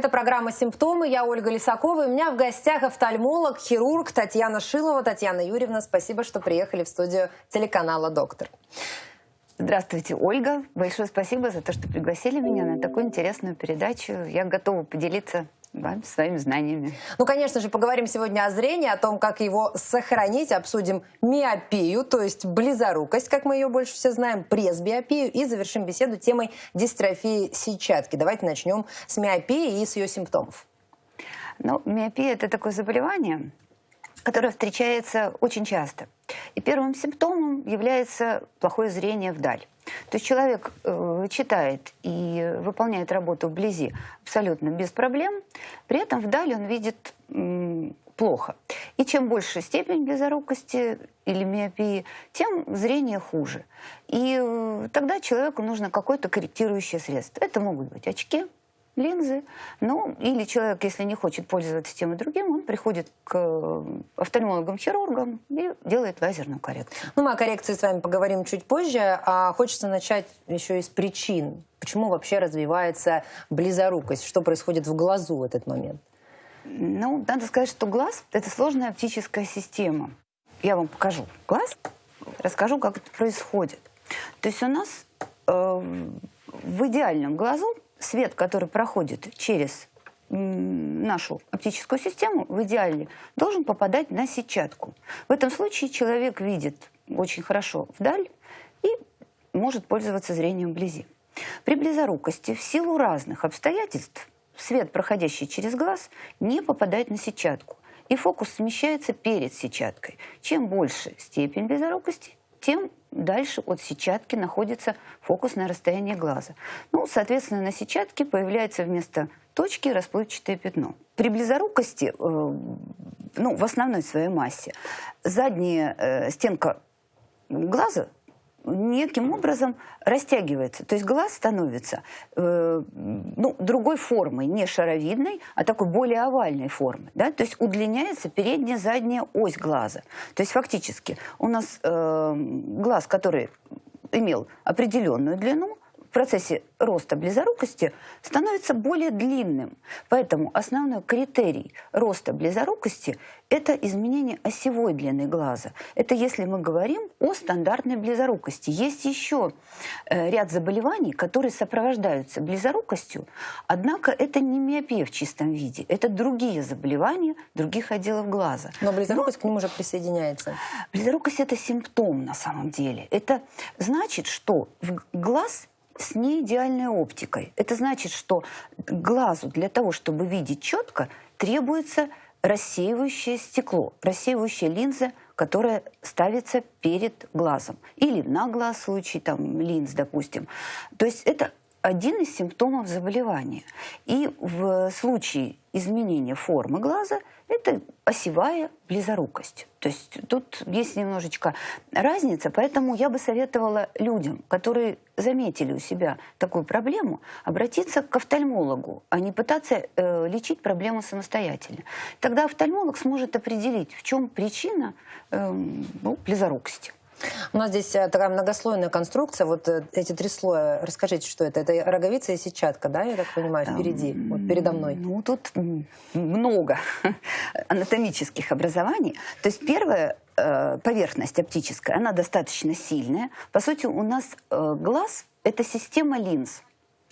Это программа «Симптомы». Я Ольга Лисакова. И у меня в гостях офтальмолог, хирург Татьяна Шилова. Татьяна Юрьевна, спасибо, что приехали в студию телеканала «Доктор». Здравствуйте, Ольга. Большое спасибо за то, что пригласили меня на такую интересную передачу. Я готова поделиться да, своими знаниями. Ну, конечно же, поговорим сегодня о зрении, о том, как его сохранить, обсудим миопию, то есть близорукость, как мы ее больше все знаем, пресбиопию, и завершим беседу темой дистрофии сетчатки. Давайте начнем с миопии и с ее симптомов. Ну, миопия – это такое заболевание, которое встречается очень часто. И первым симптомом является плохое зрение вдаль. То есть человек э, читает и выполняет работу вблизи абсолютно без проблем, при этом вдали он видит э, плохо. И чем больше степень близорукости или миопии, тем зрение хуже. И э, тогда человеку нужно какое-то корректирующее средство. Это могут быть очки, линзы. Ну, или человек, если не хочет пользоваться тем и другим, он приходит к э, офтальмологам-хирургам и делает лазерную коррекцию. Ну, мы о коррекции с вами поговорим чуть позже. А хочется начать еще из причин. Почему вообще развивается близорукость? Что происходит в глазу в этот момент? Ну, надо сказать, что глаз – это сложная оптическая система. Я вам покажу глаз, расскажу, как это происходит. То есть у нас э, в идеальном глазу свет, который проходит через нашу оптическую систему, в идеале должен попадать на сетчатку. В этом случае человек видит очень хорошо вдаль и может пользоваться зрением вблизи. При близорукости в силу разных обстоятельств свет, проходящий через глаз, не попадает на сетчатку, и фокус смещается перед сетчаткой. Чем больше степень близорукости, тем дальше от сетчатки находится фокусное расстояние глаза. Ну, соответственно, на сетчатке появляется вместо точки расплывчатое пятно. При близорукости, э, ну, в основной своей массе, задняя э, стенка глаза неким образом растягивается. То есть глаз становится э, ну, другой формой, не шаровидной, а такой более овальной формы. Да? То есть удлиняется передняя задняя ось глаза. То есть фактически у нас э, глаз, который имел определенную длину, в процессе роста близорукости становится более длинным. Поэтому основной критерий роста близорукости – это изменение осевой длины глаза. Это если мы говорим о стандартной близорукости. Есть еще э, ряд заболеваний, которые сопровождаются близорукостью, однако это не миопия в чистом виде, это другие заболевания других отделов глаза. Но близорукость Но, к ним уже присоединяется. Близорукость – это симптом на самом деле. Это значит, что в глаз с неидеальной оптикой. Это значит, что глазу для того, чтобы видеть четко, требуется рассеивающее стекло, рассеивающая линза, которая ставится перед глазом. Или на глаз в случае там, линз, допустим. То есть это один из симптомов заболевания. И в случае изменения формы глаза это осевая близорукость. То есть тут есть немножечко разница, поэтому я бы советовала людям, которые заметили у себя такую проблему, обратиться к офтальмологу, а не пытаться э, лечить проблему самостоятельно. Тогда офтальмолог сможет определить, в чем причина э, ну, близорукости. У нас здесь э, такая многослойная конструкция. Вот э, эти три слоя. Расскажите, что это? Это роговица и сетчатка, да, я так понимаю, впереди, вот передо мной. Ну, тут много анатомических образований. То есть первая э, поверхность оптическая, она достаточно сильная. По сути, у нас глаз – это система линз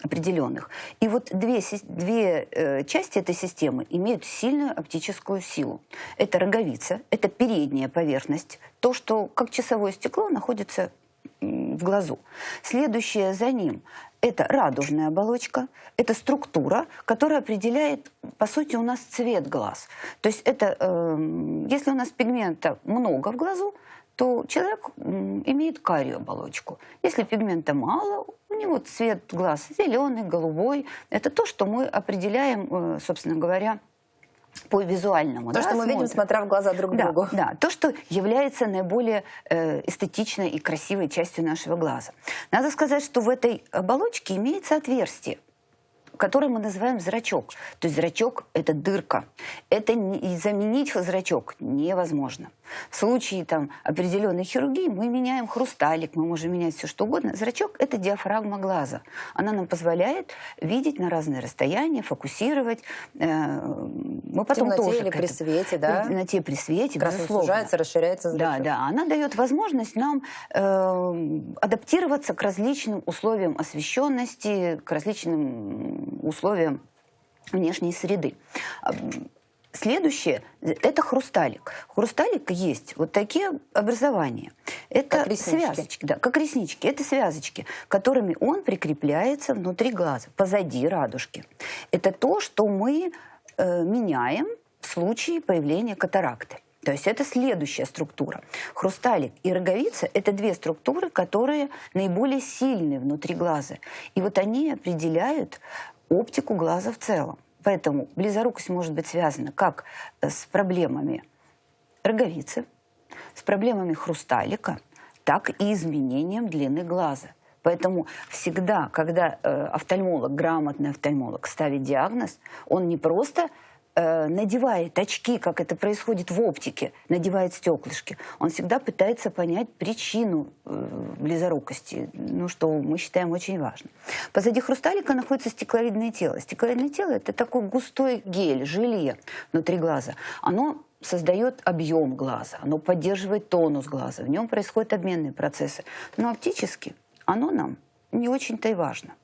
определенных. И вот две, две э, части этой системы имеют сильную оптическую силу. Это роговица, это передняя поверхность, то, что как часовое стекло находится в глазу. Следующее за ним – это радужная оболочка, это структура, которая определяет, по сути, у нас цвет глаз. То есть это, э, если у нас пигмента много в глазу, то человек имеет карию оболочку. Если пигмента мало, у него цвет глаз зеленый, голубой. Это то, что мы определяем, э, собственно говоря, по визуальному. То, да, что мы смотрим. видим, смотря в глаза друг да, другу. Да, то, что является наиболее э, эстетичной и красивой частью нашего глаза. Надо сказать, что в этой оболочке имеется отверстие который мы называем зрачок. То есть зрачок – это дырка. Это не, заменить зрачок невозможно. В случае там, определенной хирургии мы меняем хрусталик, мы можем менять все что угодно. Зрачок – это диафрагма глаза. Она нам позволяет видеть на разные расстояния, фокусировать. Э, мы потом темноте тоже или при свете, да? В темноте, при свете, Красный безусловно. сужается, расширяется зрачок. Да, да. Она дает возможность нам э, адаптироваться к различным условиям освещенности, к различным условиям внешней среды. Следующее – это хрусталик. Хрусталик есть вот такие образования. Это как связочки, да, как реснички. Это связочки, которыми он прикрепляется внутри глаза, позади радужки. Это то, что мы э, меняем в случае появления катаракты. То есть это следующая структура. Хрусталик и роговица – это две структуры, которые наиболее сильны внутри глаза. И вот они определяют оптику глаза в целом. Поэтому близорукость может быть связана как с проблемами роговицы, с проблемами хрусталика, так и изменением длины глаза. Поэтому всегда, когда э, офтальмолог, грамотный офтальмолог ставит диагноз, он не просто Э, надевает очки, как это происходит в оптике, надевает стеклышки, он всегда пытается понять причину э, близорукости, ну, что мы считаем очень важным. Позади хрусталика находится стекловидное тело. Стекловидное тело – это такой густой гель, желе внутри глаза. Оно создает объем глаза, оно поддерживает тонус глаза, в нем происходят обменные процессы. Но оптически оно нам не очень-то и важно.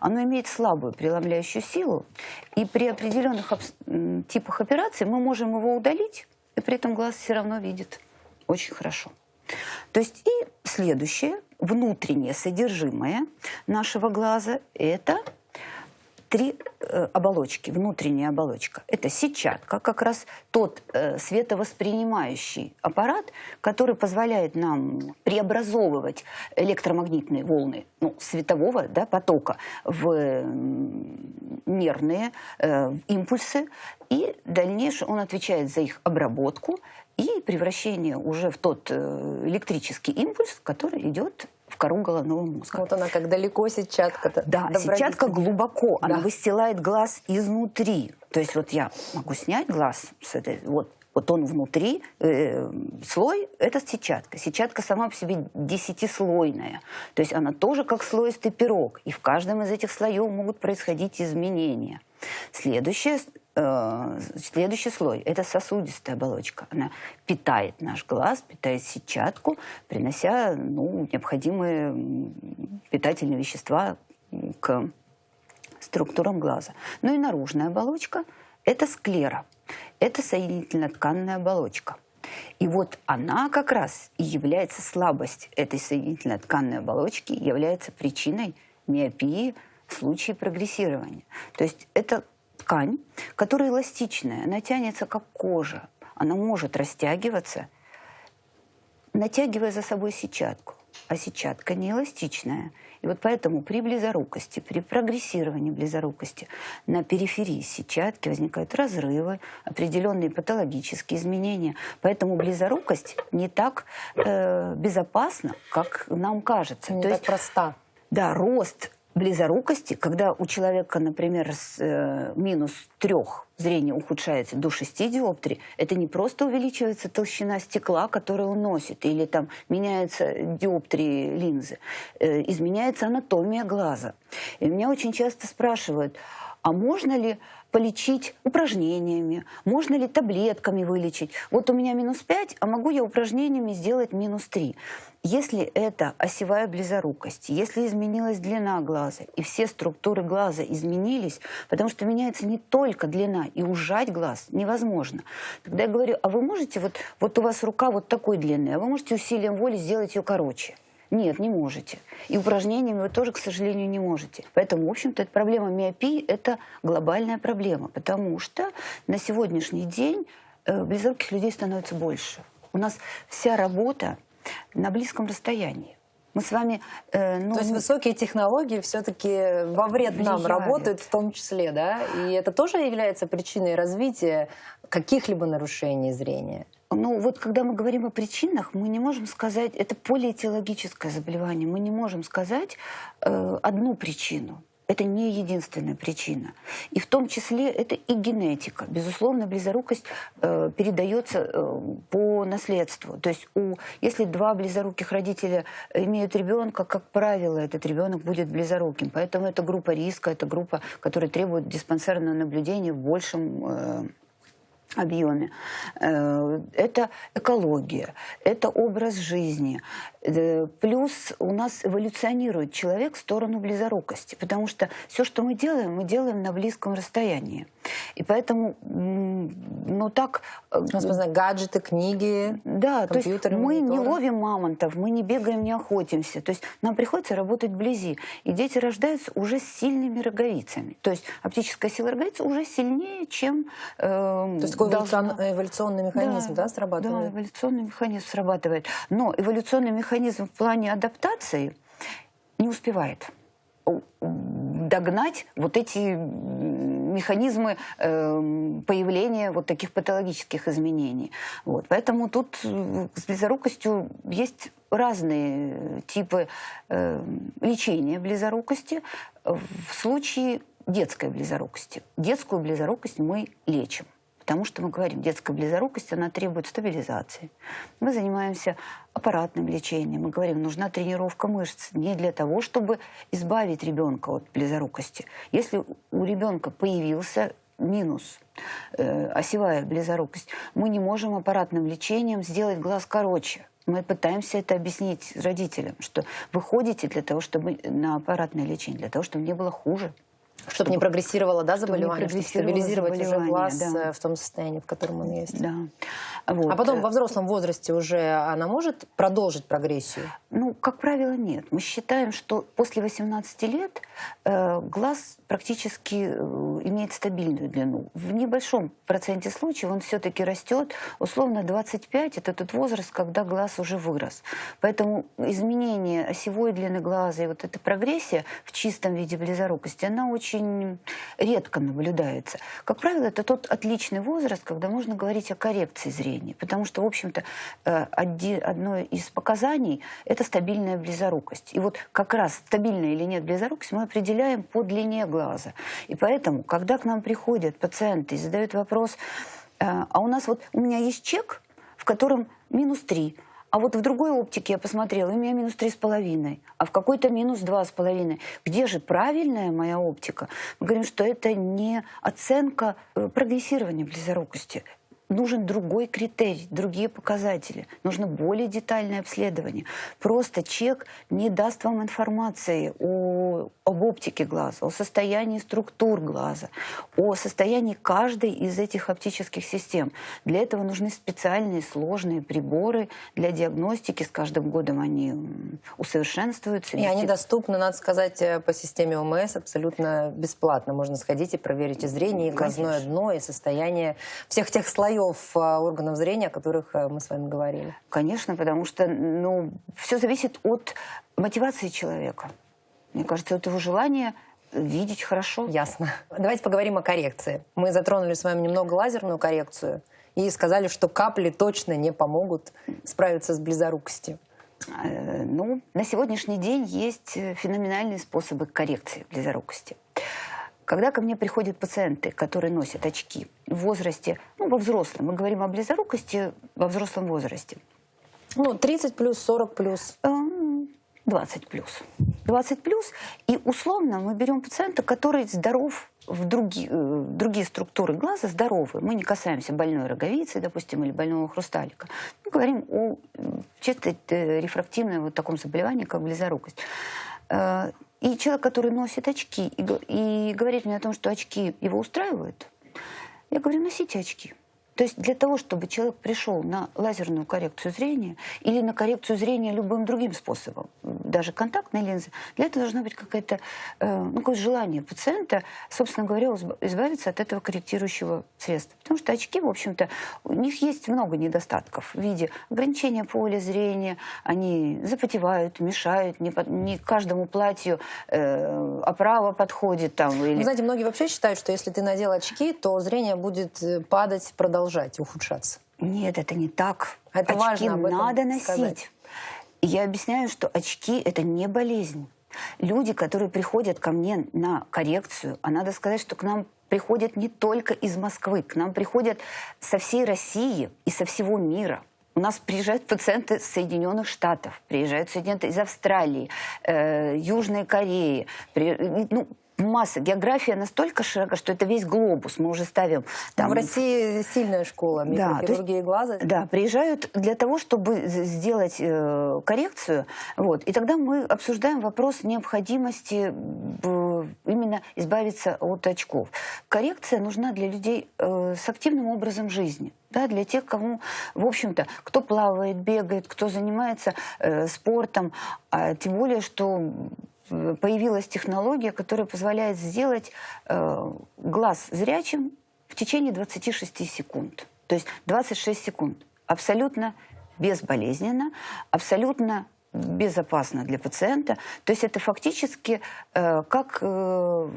Оно имеет слабую преломляющую силу, и при определенных типах операций мы можем его удалить, и при этом глаз все равно видит очень хорошо. То есть и следующее, внутреннее содержимое нашего глаза – это три э, оболочки, внутренняя оболочка. Это сетчатка, как раз тот э, световоспринимающий аппарат, который позволяет нам преобразовывать электромагнитные волны ну, светового да, потока в нервные э, импульсы, и дальнейшее он отвечает за их обработку и превращение уже в тот э, электрический импульс, который идет в кору головного мозга. Вот она как далеко сетчатка-то. Да, сетчатка глубоко, да. она выстилает глаз изнутри. То есть вот я могу снять глаз с этой, вот, вот он внутри, э, слой – это сетчатка. Сетчатка сама по себе десятислойная. То есть она тоже как слоистый пирог. И в каждом из этих слоев могут происходить изменения. Следующее Э, следующий слой – это сосудистая оболочка. Она питает наш глаз, питает сетчатку, принося ну, необходимые питательные вещества к структурам глаза. Ну и наружная оболочка – это склера. Это соединительно-тканная оболочка. И вот она как раз и является слабость этой соединительно-тканной оболочки, является причиной миопии в случае прогрессирования. То есть это ткань, которая эластичная, она тянется как кожа. Она может растягиваться, натягивая за собой сетчатку. А сетчатка не эластичная. И вот поэтому при близорукости, при прогрессировании близорукости на периферии сетчатки возникают разрывы, определенные патологические изменения. Поэтому близорукость не так э, безопасна, как нам кажется. Не То так есть, проста. Да, рост близорукости, когда у человека, например, с э, минус трех зрение ухудшается до 6 диоптрий, это не просто увеличивается толщина стекла, которую он носит, или там меняются диоптрии линзы, э, изменяется анатомия глаза. И меня очень часто спрашивают, а можно ли полечить упражнениями, можно ли таблетками вылечить. Вот у меня минус 5, а могу я упражнениями сделать минус 3. Если это осевая близорукость, если изменилась длина глаза, и все структуры глаза изменились, потому что меняется не только длина, и ужать глаз невозможно. Тогда я говорю, а вы можете, вот, вот у вас рука вот такой длины, а вы можете усилием воли сделать ее короче? Нет, не можете. И упражнениями вы тоже, к сожалению, не можете. Поэтому, в общем-то, эта проблема миопии – это глобальная проблема, потому что на сегодняшний день э, близоруких людей становится больше. У нас вся работа на близком расстоянии. Мы с вами... Э, ну, То есть высокие технологии все-таки во вред нам работают в том числе, да? И это тоже является причиной развития каких-либо нарушений зрения? Ну, вот когда мы говорим о причинах, мы не можем сказать, это полиэтиологическое заболевание, мы не можем сказать э, одну причину. это не единственная причина. И в том числе это и генетика. Безусловно, близорукость э, передается э, по наследству. То есть у, если два близоруких родителя имеют ребенка, как правило, этот ребенок будет близоруким. Поэтому это группа риска, это группа, которая требует диспансерного наблюдения в большем э, объеме. Э, это экология, это образ жизни. Э, плюс у нас эволюционирует человек в сторону близорукости, потому что все, что мы делаем, мы делаем на близком расстоянии. И поэтому, ну так... Э, нас, знаю, гаджеты, книги, Да, то есть мы не ловим мамонтов, мы не бегаем, не охотимся. То есть нам приходится работать вблизи. И дети рождаются уже с сильными роговицами. То есть оптическая сила роговицы уже сильнее, чем... Э, то есть такой должна... эволюционный механизм, да, да, срабатывает? Да, эволюционный механизм срабатывает. Но эволюционный механизм в плане адаптации не успевает догнать вот эти механизмы э, появления вот таких патологических изменений. Вот. Поэтому тут э, с близорукостью есть разные типы э, лечения близорукости. В случае детской близорукости. Детскую близорукость мы лечим. Потому что мы говорим, детская близорукость, она требует стабилизации. Мы занимаемся аппаратным лечением. Мы говорим, нужна тренировка мышц не для того, чтобы избавить ребенка от близорукости. Если у ребенка появился минус, э, осевая близорукость, мы не можем аппаратным лечением сделать глаз короче. Мы пытаемся это объяснить родителям, что вы ходите для того, чтобы на аппаратное лечение, для того, чтобы не было хуже. Чтобы не прогрессировало, да, заболевание, чтобы стабилизировать уже глаз да. Э, в том состоянии, в котором он есть. Да. Вот. А потом во взрослом возрасте уже она может продолжить прогрессию? Ну, как правило, нет. Мы считаем, что после 18 лет э, глаз практически э, имеет стабильную длину. В небольшом проценте случаев он все-таки растет. Условно 25 – это тот возраст, когда глаз уже вырос. Поэтому изменение осевой длины глаза и вот эта прогрессия в чистом виде близорукости, она очень редко наблюдается. Как правило, это тот отличный возраст, когда можно говорить о коррекции зрения. Потому что, в общем-то, э, одно из показаний – это стабильная близорукость. И вот как раз стабильная или нет близорукость мы определяем по длине глаза глаза. И поэтому, когда к нам приходят пациенты и задают вопрос, «Э, а у нас вот, у меня есть чек, в котором минус 3, а вот в другой оптике я посмотрела, у меня минус три с половиной, а в какой-то минус два с половиной. Где же правильная моя оптика? Мы говорим, что это не оценка э, прогрессирования близорукости нужен другой критерий, другие показатели. Нужно более детальное обследование. Просто чек не даст вам информации о, об оптике глаза, о состоянии структур глаза, о состоянии каждой из этих оптических систем. Для этого нужны специальные сложные приборы для диагностики. С каждым годом они усовершенствуются. И они доступны, надо сказать, э, по системе ОМС абсолютно бесплатно. Можно сходить и проверить и зрение, и глазное дно, и состояние всех тех слоев слоев а, органов зрения, о которых э, мы с вами говорили? Конечно, потому что ну, все зависит от мотивации человека. Мне кажется, от его желания видеть хорошо. Ясно. Давайте поговорим о коррекции. Мы затронули с вами немного лазерную коррекцию и сказали, что капли точно не помогут справиться с близорукостью. Э, ну, на сегодняшний день есть феноменальные способы коррекции близорукости. Когда ко мне приходят пациенты, которые носят очки в возрасте, ну, во взрослом, мы говорим о близорукости во взрослом возрасте. Ну, 30 плюс, 40 плюс. 20 эм, плюс. 20 плюс. И условно мы берем пациента, который здоров в другие, э, другие структуры глаза здоровы. Мы не касаемся больной роговицы, допустим, или больного хрусталика. Мы говорим о чисто э, рефрактивном вот таком заболевании, как близорукость. И человек, который носит очки и говорит мне о том, что очки его устраивают, я говорю, носите очки. То есть для того, чтобы человек пришел на лазерную коррекцию зрения или на коррекцию зрения любым другим способом, даже контактной линзы, для этого должно быть какое-то э, ну, какое желание пациента, собственно говоря, избавиться от этого корректирующего средства. Потому что очки, в общем-то, у них есть много недостатков в виде ограничения поля зрения, они запотевают, мешают, не, не каждому платью э, оправа подходит. Там, или... Знаете, многие вообще считают, что если ты надел очки, то зрение будет э, падать, продолжать продолжать ухудшаться. Нет, это не так. Это очки важно надо носить. Сказать. Я объясняю, что очки – это не болезнь. Люди, которые приходят ко мне на коррекцию, а надо сказать, что к нам приходят не только из Москвы, к нам приходят со всей России и со всего мира. У нас приезжают пациенты из Соединенных Штатов, приезжают студенты из Австралии, э, Южной Кореи, при, ну, масса. География настолько широка, что это весь глобус. Мы уже ставим... Там... В России сильная школа микрохирургии да, глаза. Да, приезжают для того, чтобы сделать э, коррекцию. Вот, и тогда мы обсуждаем вопрос необходимости э, именно избавиться от очков. Коррекция нужна для людей э, с активным образом жизни. Да, для тех, кому, в общем-то, кто плавает, бегает, кто занимается э, спортом, а тем более, что появилась технология, которая позволяет сделать э, глаз зрячим в течение 26 секунд. То есть 26 секунд. Абсолютно безболезненно, абсолютно безопасно для пациента. То есть это фактически э, как э,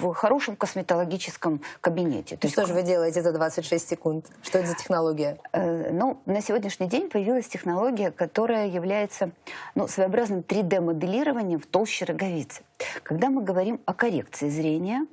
в хорошем косметологическом кабинете. То есть, что же вы делаете за 26 секунд? Что это за технология? Э, ну, на сегодняшний день появилась технология, которая является ну, своеобразным 3D-моделированием в толще роговицы. Когда мы говорим о коррекции зрения,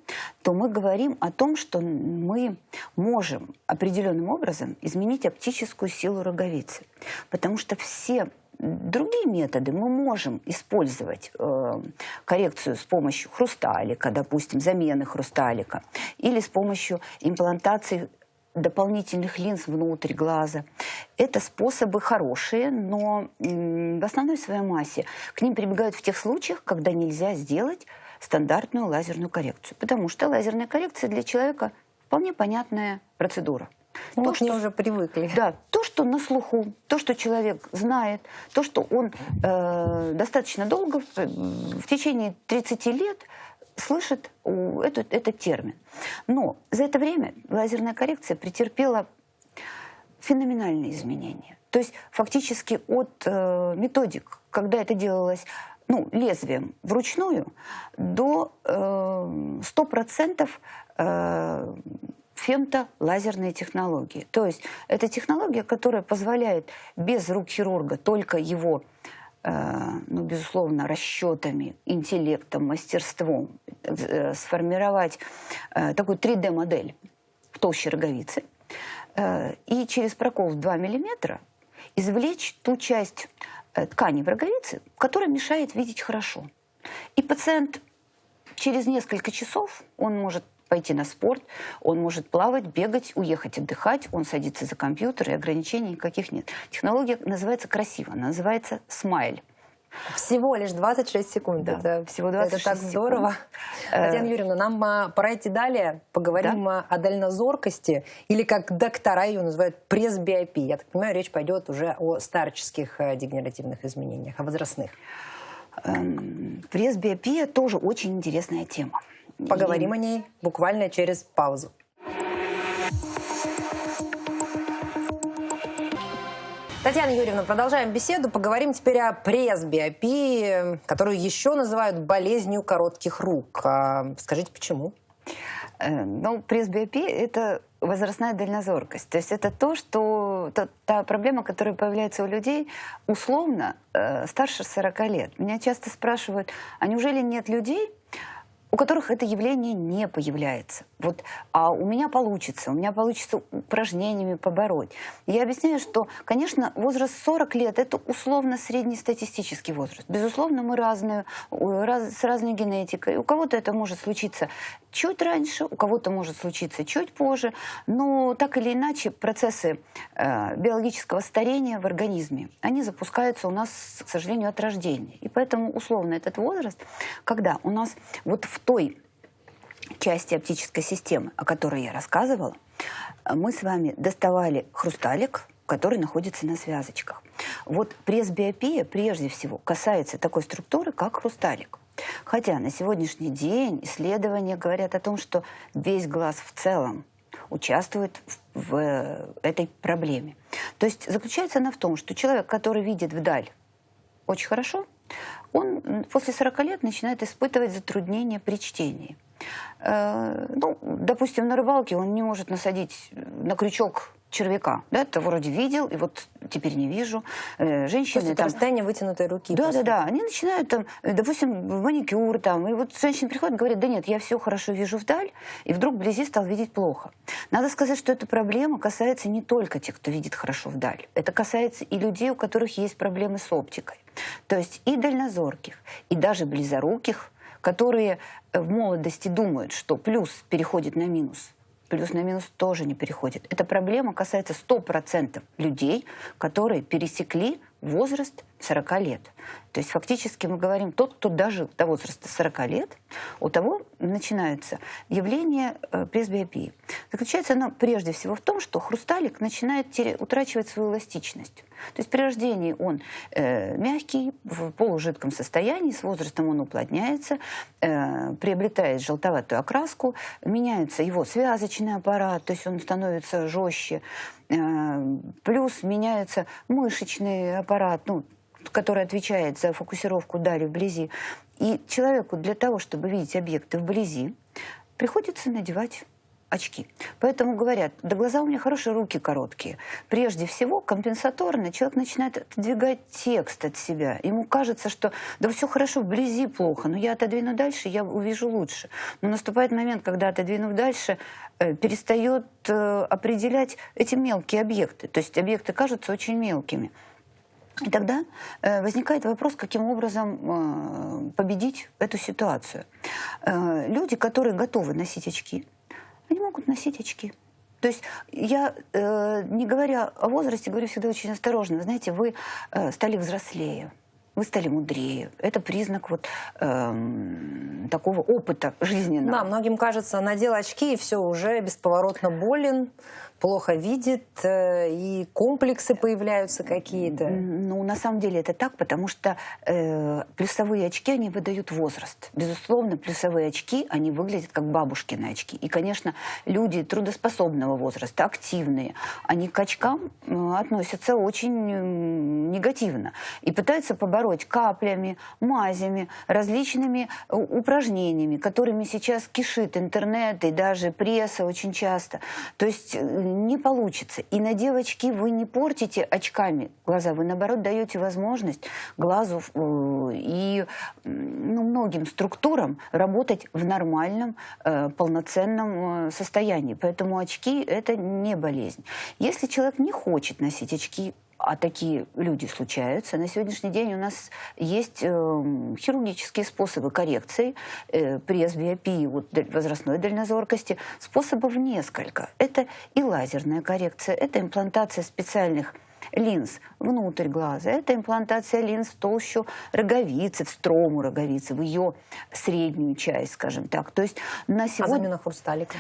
то мы говорим о том, что мы можем определенным образом изменить оптическую силу роговицы. Потому что все другие методы мы можем использовать э, коррекцию с помощью хрусталика, допустим, замены хрусталика, или с помощью имплантации дополнительных линз внутрь глаза. Это способы хорошие, но в основной своей массе к ним прибегают в тех случаях, когда нельзя сделать стандартную лазерную коррекцию. Потому что лазерная коррекция для человека вполне понятная процедура. Ну, то, что уже привыкли. Да, то, что на слуху, то, что человек знает, то, что он э, достаточно долго, в, в течение 30 лет, слышит этот, этот термин. Но за это время лазерная коррекция претерпела феноменальные изменения. То есть фактически от э, методик, когда это делалось ну, лезвием вручную, до э, 100% э, фемтолазерные технологии. То есть это технология, которая позволяет без рук хирурга только его э, ну, безусловно, расчетами, интеллектом, мастерством э, сформировать э, такую 3D-модель в толще роговицы и через прокол в 2 мм извлечь ту часть ткани в роговице, которая мешает видеть хорошо. И пациент через несколько часов, он может пойти на спорт, он может плавать, бегать, уехать отдыхать, он садится за компьютер, и ограничений никаких нет. Технология называется красиво, называется смайль. Всего лишь 26 секунд. Да, это, всего 26 это так секунд. здорово. Э, Татьяна Юрьевна, нам а, пора идти далее. Поговорим да? о дальнозоркости, или как доктора ее называют, пресбиопии. Я так понимаю, речь пойдет уже о старческих э, дегенеративных изменениях, о возрастных. Эм, пресбиопия тоже очень интересная тема. Поговорим о ней буквально через паузу. Татьяна Юрьевна, продолжаем беседу. Поговорим теперь о пресбиопии, которую еще называют болезнью коротких рук. А скажите, почему? Э, ну, пресбиопия – это возрастная дальнозоркость. То есть это то, что та, та проблема, которая появляется у людей условно э, старше 40 лет. Меня часто спрашивают, а неужели нет людей, у которых это явление не появляется. Вот, а у меня получится, у меня получится упражнениями побороть. Я объясняю, что, конечно, возраст 40 лет – это условно среднестатистический возраст. Безусловно, мы разные, раз, с разной генетикой. У кого-то это может случиться чуть раньше, у кого-то может случиться чуть позже, но так или иначе процессы э, биологического старения в организме, они запускаются у нас, к сожалению, от рождения. И поэтому условно этот возраст, когда у нас вот в той части оптической системы, о которой я рассказывала, мы с вами доставали хрусталик, который находится на связочках. Вот пресбиопия прежде всего касается такой структуры, как хрусталик. Хотя на сегодняшний день исследования говорят о том, что весь глаз в целом участвует в, в этой проблеме. То есть заключается она в том, что человек, который видит вдаль очень хорошо, он после 40 лет начинает испытывать затруднения при чтении. Э, ну, допустим, на рыбалке он не может насадить на крючок червяка. Да, это вроде видел, и вот теперь не вижу. Э, женщины... То есть это там... расстояние вытянутой руки. Да, да, да. Они начинают там, э, допустим, маникюр там, и вот женщины приходят и говорят, да нет, я все хорошо вижу вдаль, и вдруг вблизи стал видеть плохо. Надо сказать, что эта проблема касается не только тех, кто видит хорошо вдаль. Это касается и людей, у которых есть проблемы с оптикой. То есть и дальнозорких, и даже близоруких, которые в молодости думают, что плюс переходит на минус – плюс на минус тоже не переходит. Эта проблема касается 100% людей, которые пересекли возраст 40 лет. То есть фактически мы говорим, тот, кто дожил до возраста 40 лет, у того начинается явление э, пресбиопии. Заключается оно прежде всего в том, что хрусталик начинает утрачивать свою эластичность. То есть при рождении он э, мягкий, в полужидком состоянии, с возрастом он уплотняется, э, приобретает желтоватую окраску, меняется его связочный аппарат, то есть он становится жестче, э, плюс меняется мышечный аппарат, ну, который отвечает за фокусировку дали вблизи. И человеку для того, чтобы видеть объекты вблизи, приходится надевать очки. Поэтому говорят, да глаза у меня хорошие, руки короткие. Прежде всего, компенсаторно человек начинает отодвигать текст от себя. Ему кажется, что да все хорошо, вблизи плохо, но я отодвину дальше, я увижу лучше. Но наступает момент, когда, отодвинув дальше, э, перестает э, определять эти мелкие объекты. То есть объекты кажутся очень мелкими. И тогда э, возникает вопрос, каким образом э, победить эту ситуацию. Э, люди, которые готовы носить очки, они могут носить очки. То есть я, э, не говоря о возрасте, говорю всегда очень осторожно. Вы знаете, вы э, стали взрослее, вы стали мудрее. Это признак вот э, такого опыта жизненного. Да, многим кажется, надел очки и все, уже бесповоротно болен, плохо видит, э, и комплексы появляются какие-то. Ну, на самом деле это так, потому что э, плюсовые очки, они выдают возраст. Безусловно, плюсовые очки, они выглядят как бабушкины очки. И, конечно, люди трудоспособного возраста, активные, они к очкам э, относятся очень негативно. И пытаются побороть каплями, мазями, различными э, упражнениями, которыми сейчас кишит интернет и даже пресса очень часто. То есть не получится. И на девочки вы не портите очками глаза, вы наоборот даете возможность глазу э, и ну, многим структурам работать в нормальном, э, полноценном э, состоянии. Поэтому очки – это не болезнь. Если человек не хочет носить очки, а такие люди случаются. На сегодняшний день у нас есть э, хирургические способы коррекции э, пресбиопии, вот, возрастной дальнозоркости. Способов несколько. Это и лазерная коррекция, это имплантация специальных линз внутрь глаза. Это имплантация линз в толщу роговицы, в строму роговицы, в ее среднюю часть, скажем так. То есть на сегодня... А замена хрусталика?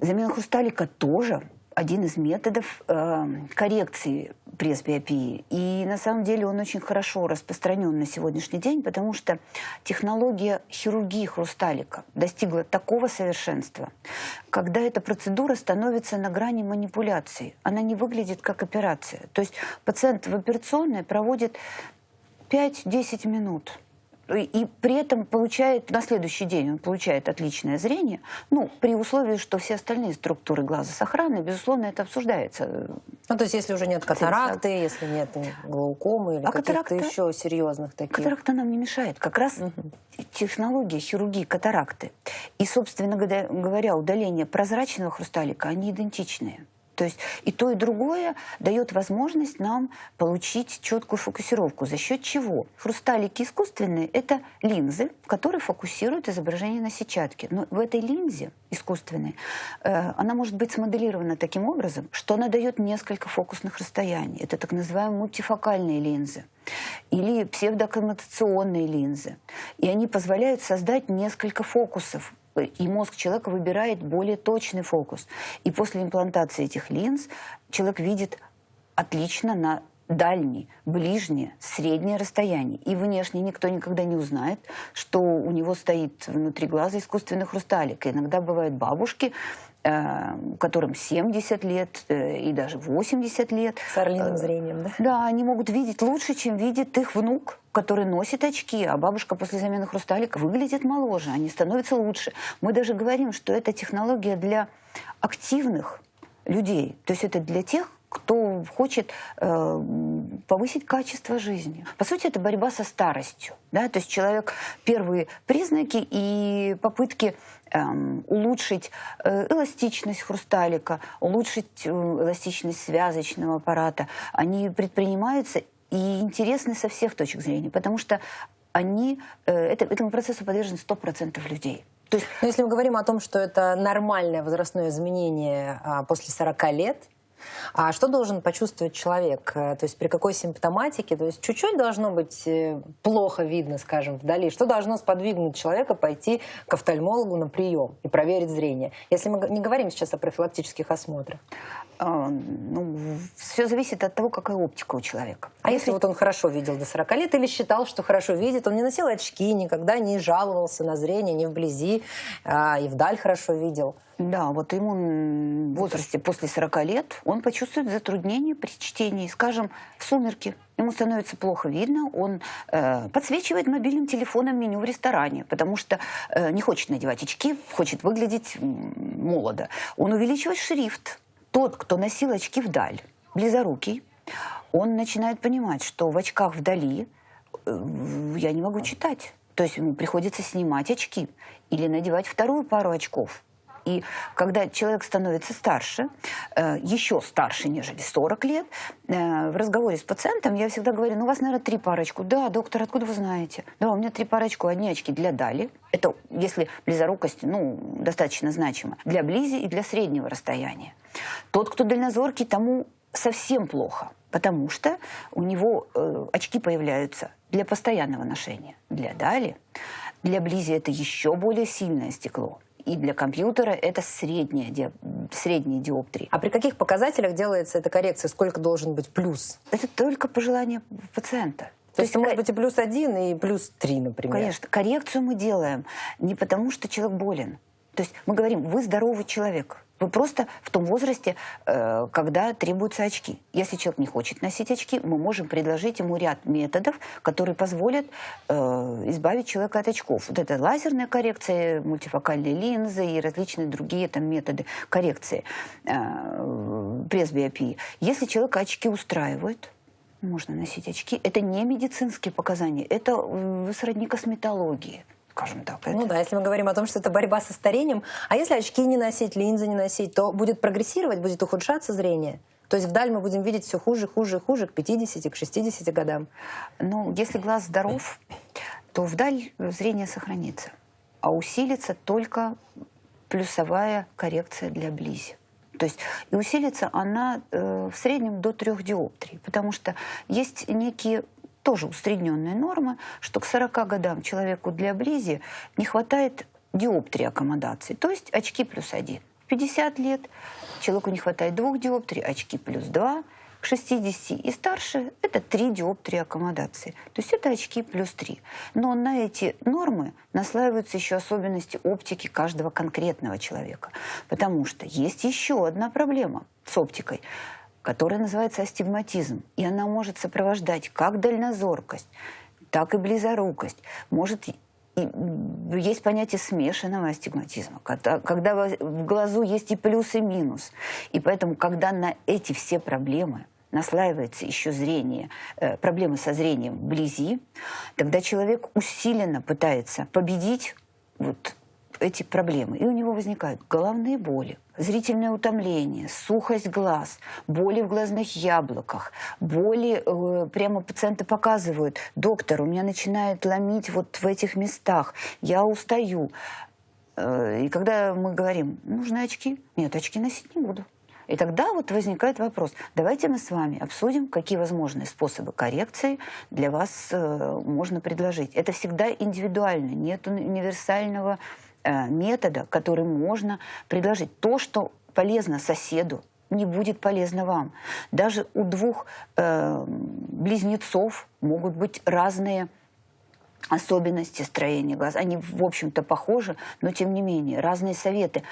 Замена хрусталика тоже один из методов э, коррекции пресбиопии. И на самом деле он очень хорошо распространен на сегодняшний день, потому что технология хирургии хрусталика достигла такого совершенства, когда эта процедура становится на грани манипуляции. Она не выглядит как операция. То есть пациент в операционной проводит 5-10 минут и при этом получает на следующий день он получает отличное зрение, ну, при условии, что все остальные структуры глаза сохранны, безусловно, это обсуждается. Ну, то есть, если уже нет катаракты, если нет глаукомы или а каких-то еще серьезных таких. Катаракта нам не мешает. Как раз угу. технология хирургии катаракты и, собственно говоря, удаление прозрачного хрусталика, они идентичные. То есть и то, и другое дает возможность нам получить четкую фокусировку. За счет чего? Хрусталики искусственные – это линзы, которые фокусируют изображение на сетчатке. Но в этой линзе искусственной, э, она может быть смоделирована таким образом, что она дает несколько фокусных расстояний. Это так называемые мультифокальные линзы или псевдокоммутационные линзы. И они позволяют создать несколько фокусов и мозг человека выбирает более точный фокус. И после имплантации этих линз человек видит отлично на дальние, ближние, средние расстояния. И внешне никто никогда не узнает, что у него стоит внутри глаза искусственный хрусталик. И иногда бывают бабушки, Э, которым 70 лет э, и даже 80 лет. С орлиным зрением, да? Да, они могут видеть лучше, чем видит их внук, который носит очки, а бабушка после замены хрусталика выглядит моложе, они становятся лучше. Мы даже говорим, что это технология для активных людей. То есть это для тех, кто хочет э, повысить качество жизни. По сути, это борьба со старостью. Да? То есть человек первые признаки и попытки эм, улучшить э, эластичность хрусталика, улучшить э, эластичность связочного аппарата, они предпринимаются и интересны со всех точек зрения, потому что они, э, это, этому процессу подвержены 100% людей. То есть, Но если мы говорим о том, что это нормальное возрастное изменение а, после 40 лет, а что должен почувствовать человек? Э, то есть при какой симптоматике? То есть чуть-чуть должно быть э, плохо видно, скажем, вдали. Что должно сподвигнуть человека пойти к офтальмологу на прием и проверить зрение? Если мы не говорим сейчас о профилактических осмотрах. А, ну, все зависит от того, какая оптика у человека. А если, если вот он хорошо видел до 40 лет или считал, что хорошо видит, он не носил очки, никогда не жаловался на зрение, не вблизи, а, и вдаль хорошо видел – да, вот ему в возрасте после 40 лет он почувствует затруднение при чтении. Скажем, в сумерки ему становится плохо видно, он э, подсвечивает мобильным телефоном меню в ресторане, потому что э, не хочет надевать очки, хочет выглядеть молодо. Он увеличивает шрифт. Тот, кто носил очки вдаль, близорукий, он начинает понимать, что в очках вдали э, я не могу читать. То есть ему приходится снимать очки или надевать вторую пару очков – и когда человек становится старше, э, еще старше, нежели 40 лет, э, в разговоре с пациентом я всегда говорю, ну у вас, наверное, три парочку. Да, доктор, откуда вы знаете? Да, у меня три парочку, одни очки для дали. Это если близорукость, ну, достаточно значима. Для близи и для среднего расстояния. Тот, кто дальнозоркий, тому совсем плохо, потому что у него э, очки появляются для постоянного ношения. Для дали, для близи это еще более сильное стекло и для компьютера это средняя, ди... средние диоптрии. А при каких показателях делается эта коррекция? Сколько должен быть плюс? Это только по желанию пациента. То, То есть, есть может быть и плюс один, и плюс три, например? Конечно. Коррекцию мы делаем не потому, что человек болен. То есть мы говорим, вы здоровый человек. Вы просто в том возрасте, э, когда требуются очки. Если человек не хочет носить очки, мы можем предложить ему ряд методов, которые позволят э, избавить человека от очков. Вот это лазерная коррекция, мультифокальные линзы и различные другие там методы коррекции э, пресбиопии. Если человека очки устраивают, можно носить очки. Это не медицинские показания, это сродни косметологии скажем так. Ну да, если мы говорим о том, что это борьба со старением, а если очки не носить, линзы не носить, то будет прогрессировать, будет ухудшаться зрение? То есть вдаль мы будем видеть все хуже, хуже, хуже к 50, к 60 годам. Ну, если глаз здоров, то вдаль зрение сохранится. А усилится только плюсовая коррекция для близи. То есть и усилится она э, в среднем до трех диоптрий, потому что есть некие тоже усредненная норма, что к 40 годам человеку для близи не хватает диоптрии аккомодации, то есть очки плюс один. В 50 лет человеку не хватает двух диоптрий, очки плюс два. К 60 и старше это 3 диоптрии аккомодации. То есть это очки плюс 3. Но на эти нормы наслаиваются еще особенности оптики каждого конкретного человека. Потому что есть еще одна проблема с оптикой – которая называется астигматизм. И она может сопровождать как дальнозоркость, так и близорукость. Может есть понятие смешанного астигматизма, когда, когда в глазу есть и плюс, и минус. И поэтому, когда на эти все проблемы наслаивается еще зрение, э, проблемы со зрением вблизи, тогда человек усиленно пытается победить вот эти проблемы. И у него возникают головные боли, зрительное утомление, сухость глаз, боли в глазных яблоках, боли, э, прямо пациенты показывают, доктор, у меня начинает ломить вот в этих местах, я устаю. Э, и когда мы говорим, нужны очки, нет, очки носить не буду. И тогда вот возникает вопрос, давайте мы с вами обсудим, какие возможные способы коррекции для вас э, можно предложить. Это всегда индивидуально, нет универсального метода, который можно предложить. То, что полезно соседу, не будет полезно вам. Даже у двух э, близнецов могут быть разные особенности строения глаз. Они, в общем-то, похожи, но, тем не менее, разные советы,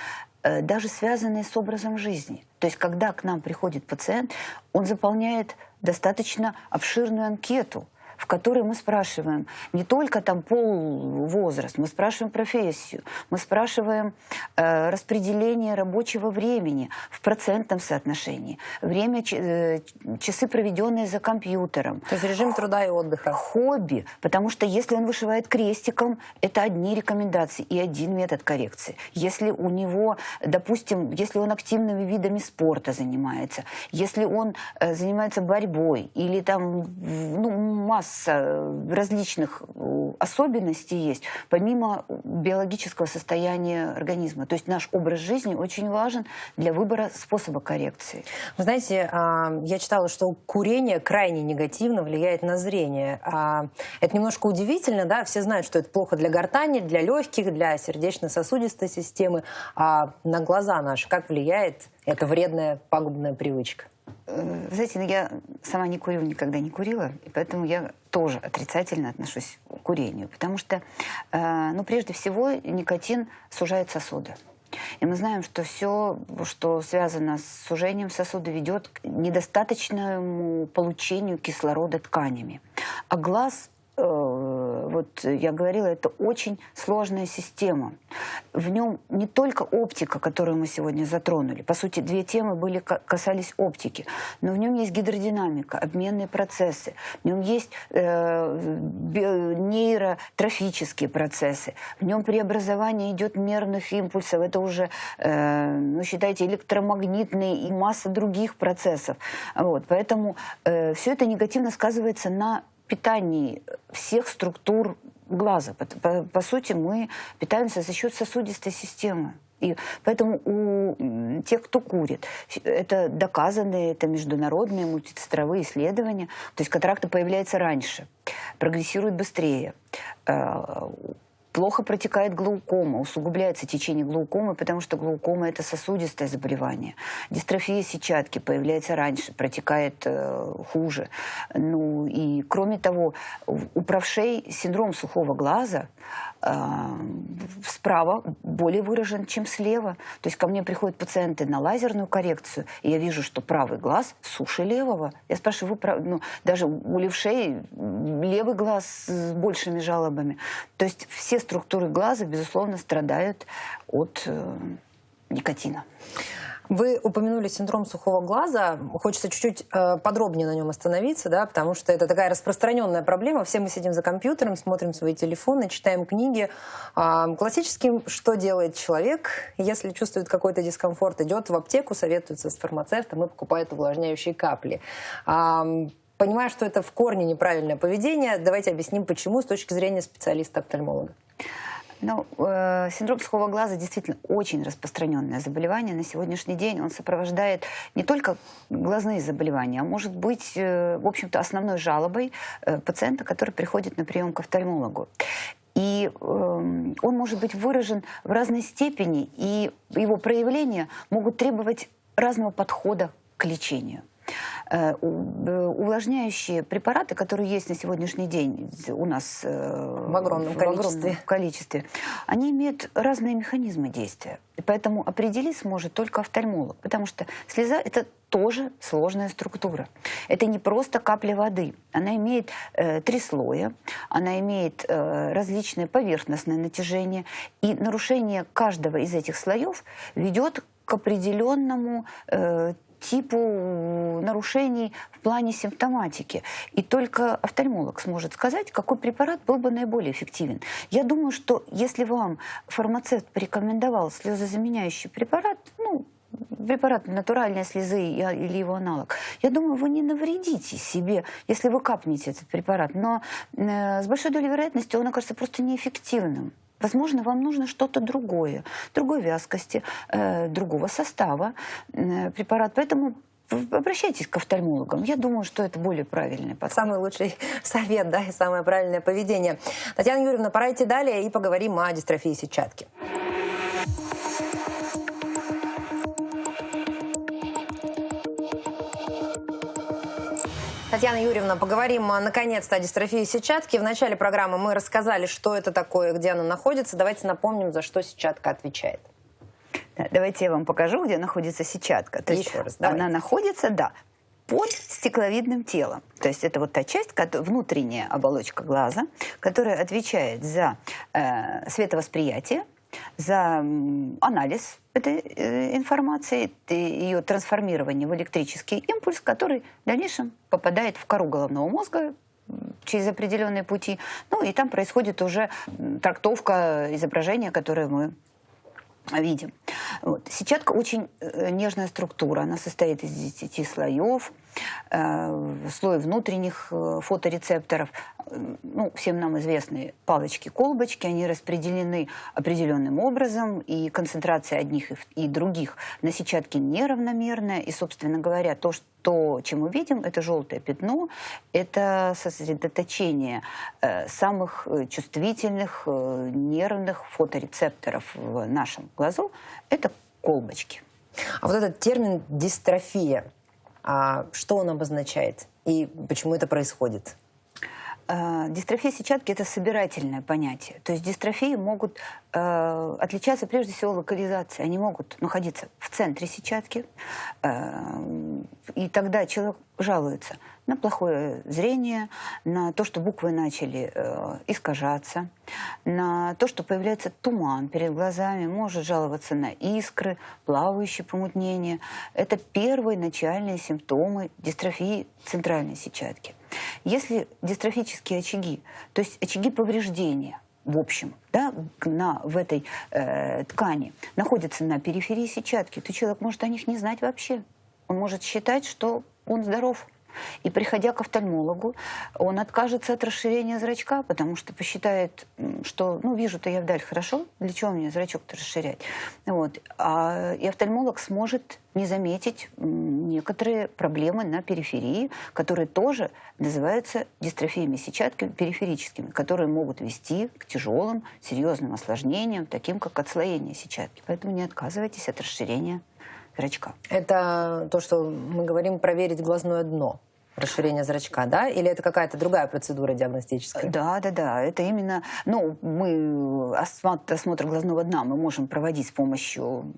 э, даже связанные с образом жизни. То есть, когда к нам приходит пациент, он заполняет достаточно обширную анкету – в которой мы спрашиваем не только там пол, возраст, мы спрашиваем профессию, мы спрашиваем э, распределение рабочего времени в процентном соотношении, время, э, часы, проведенные за компьютером. То есть режим труда и отдыха. Хобби, потому что если он вышивает крестиком, это одни рекомендации и один метод коррекции. Если у него, допустим, если он активными видами спорта занимается, если он э, занимается борьбой или там ну, масса различных э, особенностей есть, помимо биологического состояния организма. То есть наш образ жизни очень важен для выбора способа коррекции. Вы знаете, а, я читала, что курение крайне негативно влияет на зрение. А, это немножко удивительно, да, все знают, что это плохо для гортани, для легких, для сердечно-сосудистой системы, а на глаза наши как влияет эта вредная пагубная привычка? Э, знаете, ну, я сама не курю, никогда не курила, и поэтому я тоже отрицательно отношусь к курению, потому что, э, ну, прежде всего, никотин сужает сосуды. И мы знаем, что все, что связано с сужением сосуда, ведет к недостаточному получению кислорода тканями. А глаз Э, вот я говорила, это очень сложная система. В нем не только оптика, которую мы сегодня затронули, по сути, две темы были, касались оптики, но в нем есть гидродинамика, обменные процессы, в нем есть э, нейротрофические процессы, в нем преобразование идет мерных импульсов, это уже, э, ну, считайте, электромагнитные и масса других процессов. Вот, поэтому э, все это негативно сказывается на питании всех структур глаза. По, по, по сути, мы питаемся за счет сосудистой системы. И поэтому у тех, кто курит, это доказанные, это международные мультицентровые исследования. То есть катаракта появляется раньше, прогрессирует быстрее э, плохо протекает глаукома, усугубляется течение глаукомы, потому что глаукома – это сосудистое заболевание. Дистрофия сетчатки появляется раньше, протекает э, хуже. Ну и кроме того, у правшей синдром сухого глаза справа более выражен, чем слева. То есть ко мне приходят пациенты на лазерную коррекцию, и я вижу, что правый глаз суше левого. Я спрашиваю, вы, ну, даже у левшей левый глаз с большими жалобами. То есть все структуры глаза, безусловно, страдают от э, никотина. Вы упомянули синдром сухого глаза. Хочется чуть-чуть э, подробнее на нем остановиться, да, потому что это такая распространенная проблема. Все мы сидим за компьютером, смотрим свои телефоны, читаем книги. Э, классическим, что делает человек, если чувствует какой-то дискомфорт, идет в аптеку, советуется с фармацевтом и покупает увлажняющие капли. Э, Понимая, что это в корне неправильное поведение, давайте объясним, почему с точки зрения специалиста-офтальмолога. Ну, э, синдром сухого глаза действительно очень распространенное заболевание. На сегодняшний день он сопровождает не только глазные заболевания, а может быть, э, в общем-то, основной жалобой э, пациента, который приходит на прием к офтальмологу. И э, он может быть выражен в разной степени, и его проявления могут требовать разного подхода к лечению. Э, э, увлажняющие препараты, которые есть на сегодняшний день у нас э, в огромном, в количестве. огромном количестве, они имеют разные механизмы действия. И поэтому определить сможет только офтальмолог, потому что слеза – это тоже сложная структура. Это не просто капля воды. Она имеет э, три слоя, она имеет э, различное поверхностное натяжение, и нарушение каждого из этих слоев ведет к определенному э, типу нарушений в плане симптоматики. И только офтальмолог сможет сказать, какой препарат был бы наиболее эффективен. Я думаю, что если вам фармацевт порекомендовал слезозаменяющий препарат, ну, препарат натуральной слезы или его аналог, я думаю, вы не навредите себе, если вы капнете этот препарат. Но э, с большой долей вероятности он окажется просто неэффективным. Возможно, вам нужно что-то другое, другой вязкости, э, другого состава э, препарат. Поэтому обращайтесь к офтальмологам. Я думаю, что это более правильный подход. Самый лучший совет, да, и самое правильное поведение. Татьяна Юрьевна, пора идти далее и поговорим о дистрофии сетчатки. Татьяна Юрьевна, поговорим а, наконец-то о дистрофии сетчатки. В начале программы мы рассказали, что это такое, где она находится. Давайте напомним, за что сетчатка отвечает. давайте я вам покажу, где находится сетчатка. То Еще есть раз, давайте. Она находится, да, под стекловидным телом. То есть это вот та часть, внутренняя оболочка глаза, которая отвечает за э, световосприятие, за анализ этой э, информации, ее трансформирование в электрический импульс, который в дальнейшем попадает в кору головного мозга через определенные пути. Ну и там происходит уже трактовка изображения, которое мы видим. Вот. Сетчатка очень э, нежная структура, она состоит из 10 слоев, слой внутренних э, фоторецепторов, ну, всем нам известные палочки-колбочки, они распределены определенным образом, и концентрация одних и других на сетчатке неравномерная, и, собственно говоря, то, что, чем мы видим, это желтое пятно, это сосредоточение э, самых чувствительных э, нервных фоторецепторов в нашем глазу, это колбочки. А вот этот термин «дистрофия», что он обозначает и почему это происходит? Э, дистрофия сетчатки – это собирательное понятие. То есть дистрофии могут э, отличаться прежде всего локализацией. Они могут находиться в центре сетчатки, э, и тогда человек жалуется на плохое зрение, на то, что буквы начали э, искажаться, на то, что появляется туман перед глазами, может жаловаться на искры, плавающие помутнения. Это первые начальные симптомы дистрофии центральной сетчатки. Если дистрофические очаги, то есть очаги повреждения, в общем, да, на, в этой э, ткани находятся на периферии сетчатки, то человек может о них не знать вообще. Он может считать, что он здоров. И приходя к офтальмологу, он откажется от расширения зрачка, потому что посчитает, что, ну, вижу-то я вдаль хорошо, для чего мне зрачок-то расширять? Вот. А, и офтальмолог сможет не заметить некоторые проблемы на периферии, которые тоже называются дистрофиями сетчатки периферическими, которые могут вести к тяжелым, серьезным осложнениям, таким как отслоение сетчатки. Поэтому не отказывайтесь от расширения зрачка. Это то, что мы говорим проверить глазное дно расширение зрачка, да? Или это какая-то другая процедура диагностическая? Да, да, да. Это именно, ну, мы осмотр, глазного дна мы можем проводить с помощью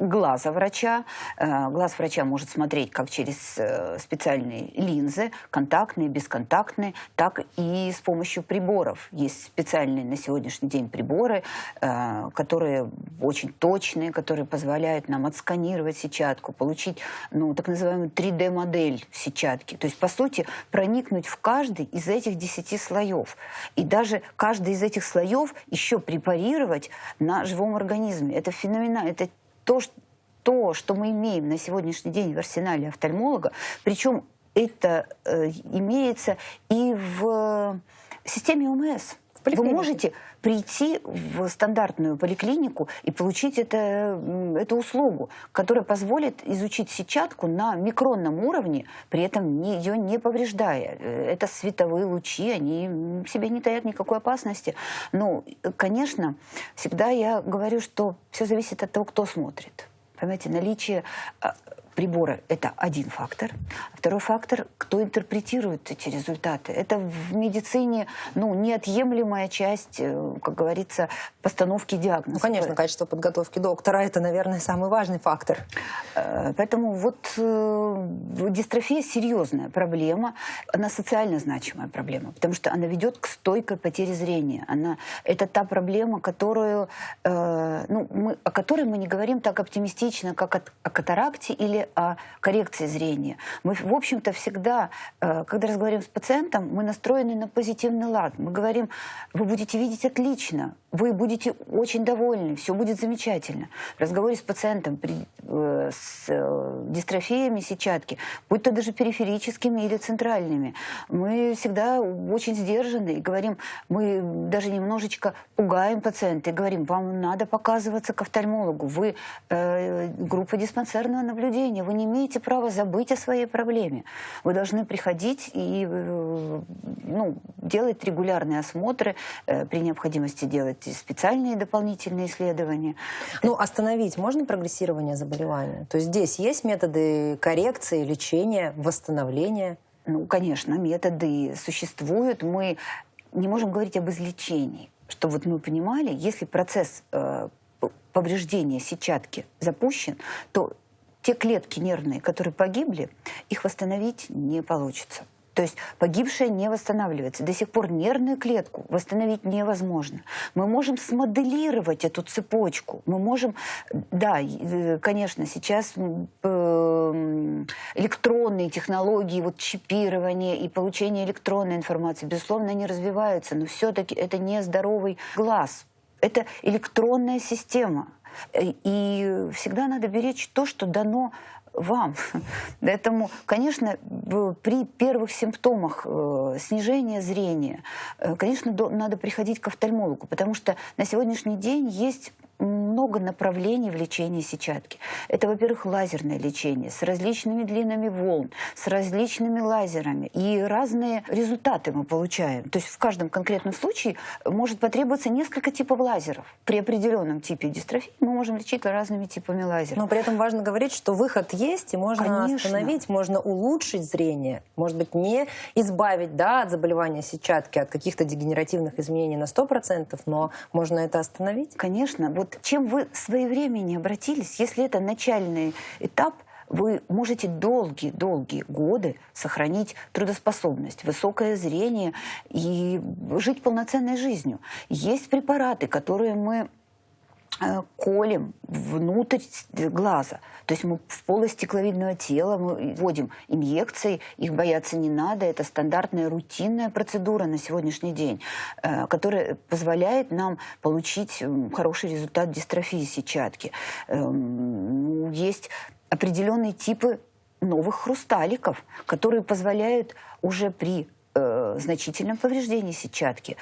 глаза врача. Э, глаз врача может смотреть как через э, специальные линзы, контактные, бесконтактные, так и с помощью приборов. Есть специальные на сегодняшний день приборы, э, которые очень точные, которые позволяют нам отсканировать сетчатку, получить ну, так называемую 3D-модель сетчатки. То есть, по сути, проникнуть в каждый из этих 10 слоев. И даже каждый из этих слоев еще препарировать на живом организме. Это феноменально. Это то, то, что мы имеем на сегодняшний день в арсенале офтальмолога, причем это э, имеется и в системе ОМС. Вы можете прийти в стандартную поликлинику и получить это, эту услугу, которая позволит изучить сетчатку на микронном уровне, при этом ее не повреждая. Э, это световые лучи, они себе не таят никакой опасности. Но, конечно, всегда я говорю, что все зависит от того, кто смотрит. Понимаете, наличие а, прибора – это один фактор. Второй фактор – кто интерпретирует эти результаты. Это в медицине ну, неотъемлемая часть, э, как говорится, постановки диагноза. Ну, конечно, качество подготовки доктора – это, наверное, самый важный фактор. Э, поэтому вот э, дистрофия – серьезная проблема. Она социально значимая проблема, потому что она ведет к стойкой потере зрения. Она, это та проблема, которую, ну, мы, о которой мы не говорим так оптимистично, как о, о катаракте или о коррекции зрения. Мы, в общем-то, всегда, э, когда разговариваем с пациентом, мы настроены на позитивный лад. Мы говорим, вы будете видеть отлично, вы будете очень довольны, все будет замечательно. В разговоре с пациентом при, э, с э, дистрофиями сетчатки, будь то даже периферическими или центральными, мы всегда очень сдержаны и говорим, мы даже немножечко пугаем пациента и говорим, вам надо показываться к офтальмологу, вы э, группа диспансерного наблюдения, вы не имеете права забыть о своей проблеме. Вы должны приходить и э, ну, делать регулярные осмотры, э, при необходимости делать делать специальные дополнительные исследования. Ну, остановить можно прогрессирование заболевания? То есть здесь есть методы коррекции, лечения, восстановления? Ну, конечно, методы существуют. Мы не можем говорить об излечении. Чтобы вот мы понимали, если процесс э, повреждения сетчатки запущен, то те клетки нервные, которые погибли, их восстановить не получится. То есть погибшая не восстанавливается. До сих пор нервную клетку восстановить невозможно. Мы можем смоделировать эту цепочку. Мы можем, да, э, конечно, сейчас э, электронные технологии, вот чипирование и получение электронной информации, безусловно, они развиваются, но все-таки это не здоровый глаз. Это электронная система. И всегда надо беречь то, что дано вам. Поэтому, конечно, при первых симптомах э, снижения зрения, э, конечно, надо приходить к офтальмологу, потому что на сегодняшний день есть много направлений в лечении сетчатки. Это, во-первых, лазерное лечение с различными длинами волн, с различными лазерами. И разные результаты мы получаем. То есть в каждом конкретном случае может потребоваться несколько типов лазеров. При определенном типе дистрофии мы можем лечить разными типами лазеров. Но при этом важно говорить, что выход есть, и можно Конечно. остановить, можно улучшить зрение. Может быть, не избавить да, от заболевания сетчатки, от каких-то дегенеративных изменений на 100%, но можно это остановить? Конечно. Вот вот чем вы своевременно обратились, если это начальный этап, вы можете долгие-долгие годы сохранить трудоспособность, высокое зрение и жить полноценной жизнью. Есть препараты, которые мы колем внутрь глаза. То есть мы в полость стекловидного тела мы вводим инъекции, их бояться не надо. Это стандартная рутинная процедура на сегодняшний день, э, которая позволяет нам получить хороший результат дистрофии сетчатки. Эм, ну, есть определенные типы новых хрусталиков, которые позволяют уже при э, значительном повреждении сетчатки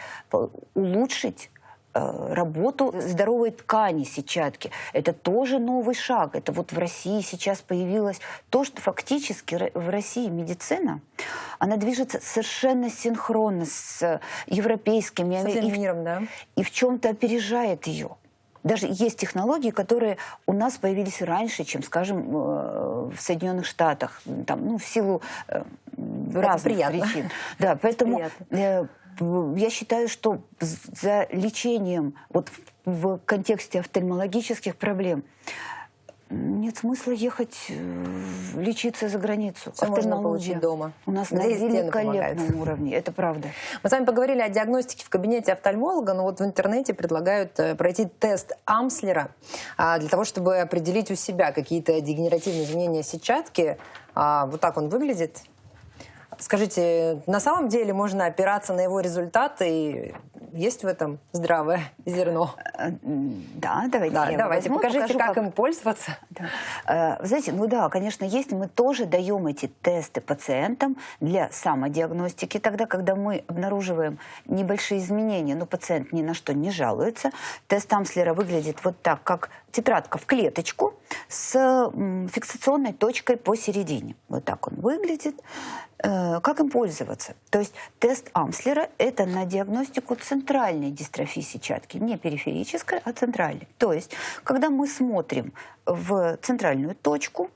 улучшить Э, работу здоровой ткани сетчатки. Это тоже новый шаг. Это вот в России сейчас появилось то, что фактически в России медицина, она движется совершенно синхронно с европейскими. С и, миром, да. И в чем-то опережает ее. Даже есть технологии, которые у нас появились раньше, чем, скажем, э, в Соединенных Штатах, там, ну, в силу э, разных причин. Да, поэтому приятно я считаю, что за лечением вот в контексте офтальмологических проблем нет смысла ехать э, лечиться за границу. Все можно получить дома. У нас Здесь на великолепном уровне, это правда. Мы с вами поговорили о диагностике в кабинете офтальмолога, но вот в интернете предлагают э, пройти тест Амслера а, для того, чтобы определить у себя какие-то дегенеративные изменения сетчатки. А, вот так он выглядит. Скажите, на самом деле можно опираться на его результаты и есть в этом здравое зерно? Э, да, давайте. Да, давайте, возьму, покажите, покажу, как, как им пользоваться. Да. Э, вы знаете, ну да, конечно, есть. Мы тоже даем эти тесты пациентам для самодиагностики. Тогда, когда мы обнаруживаем небольшие изменения, но пациент ни на что не жалуется, тест Амслера выглядит вот так, как тетрадка в клеточку с фиксационной точкой посередине. Вот так он выглядит. Э, как им пользоваться? То есть тест Амслера – это на диагностику центральной дистрофии сетчатки, не периферической, а центральной. То есть, когда мы смотрим в центральную точку,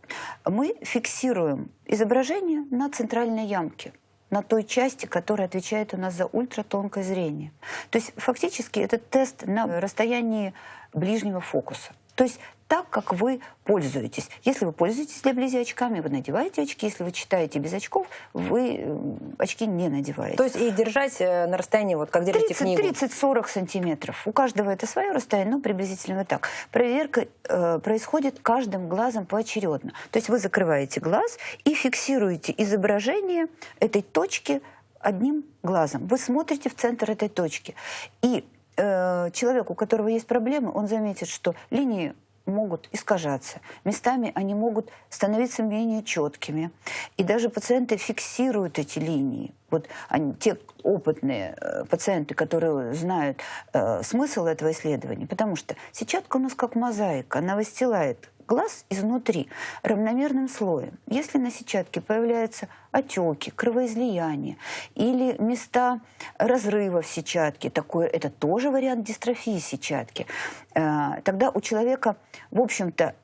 мы фиксируем изображение на центральной ямке на той части, которая отвечает у нас за ультратонкое зрение. То есть фактически это тест на расстоянии ближнего фокуса. То есть так, как вы пользуетесь. Если вы пользуетесь для близи очками, вы надеваете очки. Если вы читаете без очков, вы э, очки не надеваете. То есть и держать э, на расстоянии, вот как держите 30, книгу? 30-40 сантиметров. У каждого это свое расстояние, но приблизительно вот так. Проверка э, происходит каждым глазом поочередно. То есть вы закрываете глаз и фиксируете изображение этой точки одним глазом. Вы смотрите в центр этой точки. И э, человек, у которого есть проблемы, он заметит, что линии могут искажаться. Местами они могут становиться менее четкими. И даже пациенты фиксируют эти линии. Вот они, те опытные э, пациенты, которые знают э, смысл этого исследования, потому что сетчатка у нас как мозаика, она выстилает глаз изнутри равномерным слоем. Если на сетчатке появляются отеки, кровоизлияния или места разрыва в сетчатке, такое, это тоже вариант дистрофии сетчатки, э, тогда у человека, в общем-то,